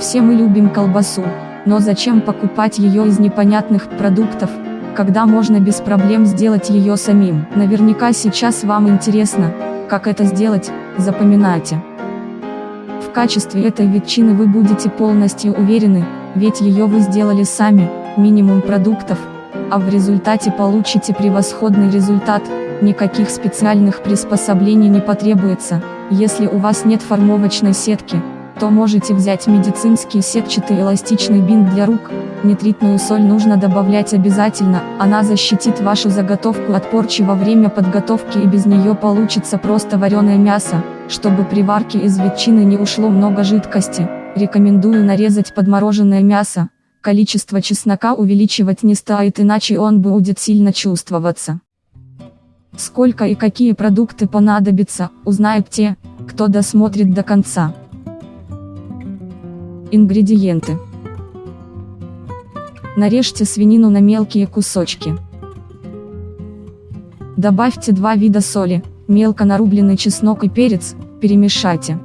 Все мы любим колбасу, но зачем покупать ее из непонятных продуктов, когда можно без проблем сделать ее самим. Наверняка сейчас вам интересно, как это сделать, запоминайте. В качестве этой ветчины вы будете полностью уверены, ведь ее вы сделали сами, минимум продуктов, а в результате получите превосходный результат, никаких специальных приспособлений не потребуется, если у вас нет формовочной сетки, то можете взять медицинский сетчатый эластичный бинт для рук, нитритную соль нужно добавлять обязательно, она защитит вашу заготовку от порчи во время подготовки и без нее получится просто вареное мясо, чтобы при варке из ветчины не ушло много жидкости, рекомендую нарезать подмороженное мясо, количество чеснока увеличивать не стоит иначе он будет сильно чувствоваться. Сколько и какие продукты понадобятся, узнают те, кто досмотрит до конца. Ингредиенты. Нарежьте свинину на мелкие кусочки. Добавьте два вида соли, мелко нарубленный чеснок и перец, перемешайте.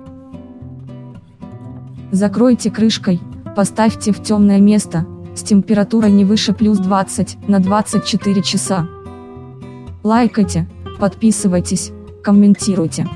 Закройте крышкой, поставьте в темное место, с температурой не выше плюс 20 на 24 часа. Лайкайте, подписывайтесь, комментируйте.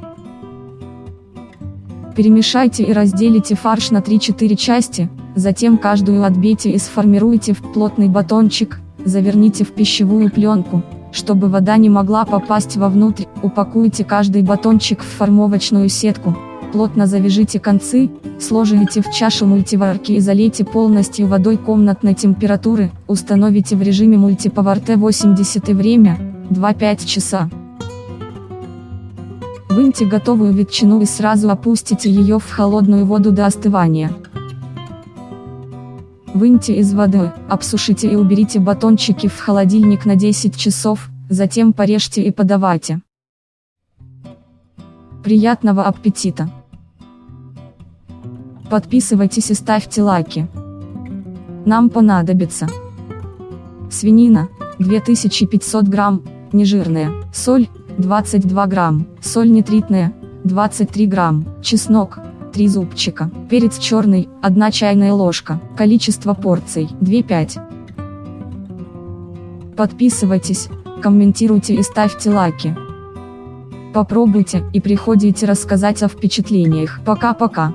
Перемешайте и разделите фарш на 3-4 части, затем каждую отбейте и сформируйте в плотный батончик, заверните в пищевую пленку, чтобы вода не могла попасть вовнутрь, упакуйте каждый батончик в формовочную сетку, плотно завяжите концы, сложите в чашу мультиварки и залейте полностью водой комнатной температуры, установите в режиме мультиповар Т80 и время, 2-5 часа. Выньте готовую ветчину и сразу опустите ее в холодную воду до остывания. Выньте из воды, обсушите и уберите батончики в холодильник на 10 часов, затем порежьте и подавайте. Приятного аппетита! Подписывайтесь и ставьте лайки. Нам понадобится свинина, 2500 грамм, нежирная, соль, 22 грамм, соль нитритная, 23 грамм, чеснок, 3 зубчика, перец черный, 1 чайная ложка, количество порций, 2-5. Подписывайтесь, комментируйте и ставьте лайки. Попробуйте и приходите рассказать о впечатлениях. Пока-пока.